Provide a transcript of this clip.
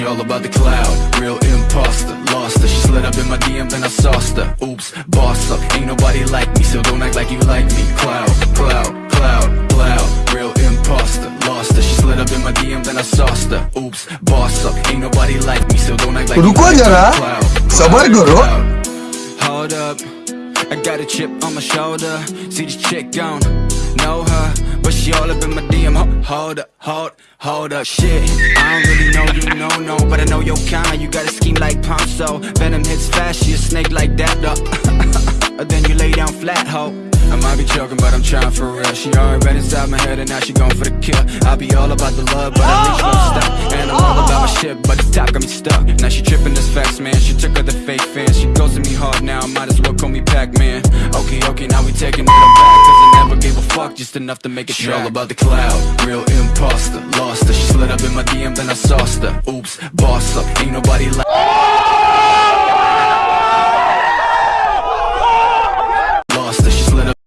She all about the cloud, real imposter. Lost her, she slid up in my DM and I sauced her. Oops, boss up, ain't nobody like me So don't act like you like me. Cloud, cloud, cloud, cloud. Real imposter, lost her. She slid up in my DM and I sauced her. Oops, boss up, ain't nobody like me So don't act like you like me. cloud, Sabar karo Hold up. I got a chip on my shoulder. See this chick gone. Know her But she all up in my DM Ho- Hold up, hold, hold up, shit. I don't really know you, no, no, but I know your kind. You got a scheme like Ponzo. Venom hits fast, she a snake like that, though. then you lay down flat, ho. I might be joking, but I'm trying for real. She already been inside my head, and now she going for the kill. I be all about the love, but I reach no uh-huh. stop. And I'm all about my shit, but the top got me stuck. Now she tripping this facts, man. She took her the fake fans. She goes to me hard now. Might as well call me Pac-Man. Okay, okay, now we taking it back. Fuck, just enough to make it She all about the cloud, real imposter. Lost her. She slid up in my DM, then I sauced her. Oops, boss up. Ain't nobody like.